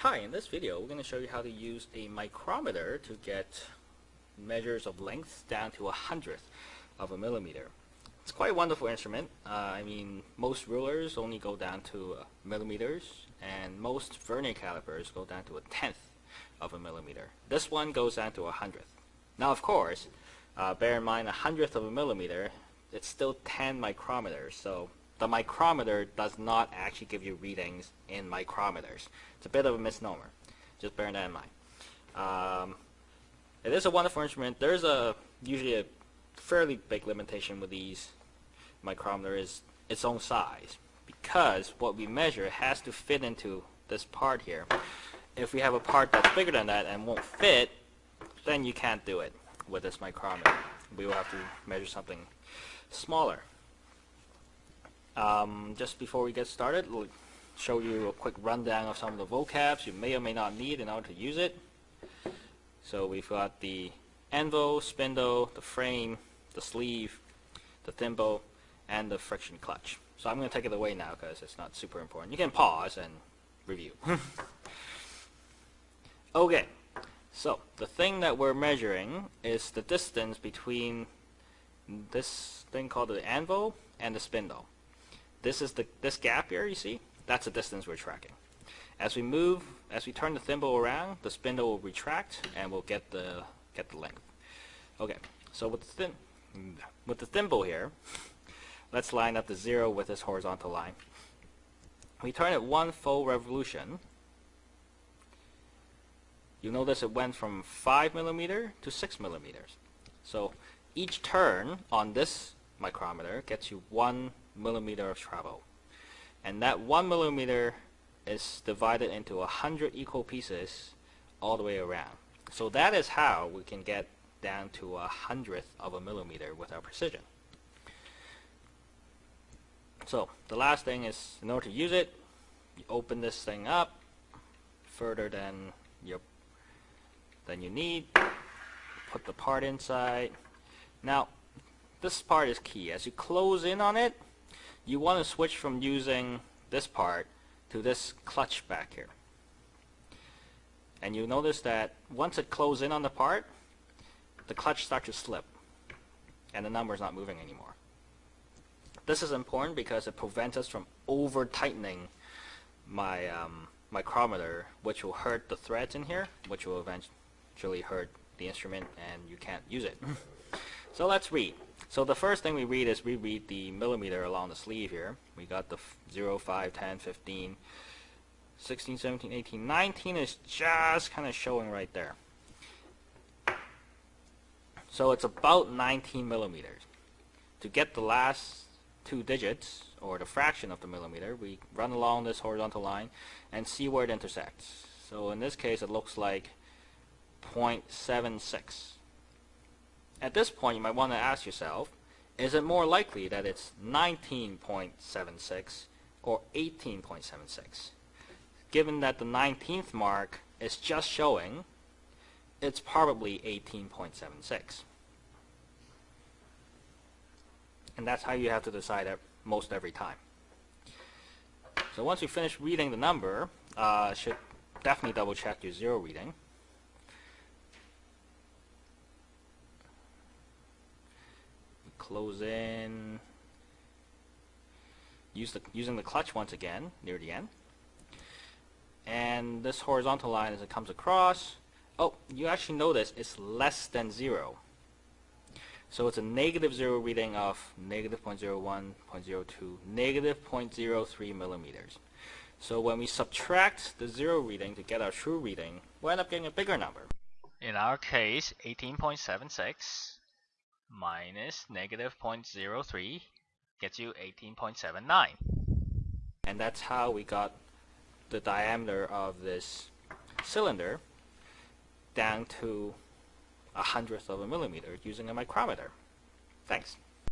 Hi, in this video we're going to show you how to use a micrometer to get measures of length down to a hundredth of a millimeter. It's quite a wonderful instrument. Uh, I mean, most rulers only go down to uh, millimeters and most vernier calipers go down to a tenth of a millimeter. This one goes down to a hundredth. Now of course, uh, bear in mind a hundredth of a millimeter, it's still 10 micrometers, so the micrometer does not actually give you readings in micrometers. It's a bit of a misnomer. Just bear that in mind. Um, it is a wonderful instrument. There's a usually a fairly big limitation with these micrometer is its own size because what we measure has to fit into this part here. If we have a part that's bigger than that and won't fit, then you can't do it with this micrometer. We will have to measure something smaller. Um, just before we get started, we'll show you a quick rundown of some of the vocabs you may or may not need in order to use it. So we've got the anvil, spindle, the frame, the sleeve, the thimble, and the friction clutch. So I'm going to take it away now because it's not super important. You can pause and review. okay, so the thing that we're measuring is the distance between this thing called the anvil and the spindle. This is the this gap here you see? That's the distance we're tracking. As we move, as we turn the thimble around, the spindle will retract and we'll get the get the length. Okay, so with the thin with the thimble here, let's line up the zero with this horizontal line. We turn it one full revolution. You notice it went from 5 millimeter to 6 millimeters. So each turn on this micrometer gets you one millimeter of travel. And that one millimeter is divided into a hundred equal pieces all the way around. So that is how we can get down to a hundredth of a millimeter with our precision. So the last thing is in order to use it, you open this thing up further than your than you need. Put the part inside. Now this part is key. As you close in on it, you want to switch from using this part to this clutch back here. And you notice that once it closes in on the part, the clutch starts to slip and the number is not moving anymore. This is important because it prevents us from over tightening my um, micrometer which will hurt the threads in here which will eventually hurt the instrument and you can't use it. so let's read. So the first thing we read is we read the millimeter along the sleeve here. We got the 0, 5, 10, 15, 16, 17, 18, 19 is just kind of showing right there. So it's about 19 millimeters. To get the last two digits, or the fraction of the millimeter, we run along this horizontal line and see where it intersects. So in this case it looks like 0.76. At this point, you might want to ask yourself, is it more likely that it's 19.76 or 18.76? Given that the 19th mark is just showing, it's probably 18.76. And that's how you have to decide it most every time. So once you finish reading the number, uh, should definitely double check your zero reading. Close in, use the, using the clutch once again near the end. And this horizontal line as it comes across, oh, you actually notice it's less than zero. So it's a negative zero reading of negative 0.01, 0.02, negative 0.03 millimeters. So when we subtract the zero reading to get our true reading, we end up getting a bigger number. In our case, 18.76 minus negative 0.03 gets you 18.79. And that's how we got the diameter of this cylinder down to a hundredth of a millimeter using a micrometer. Thanks.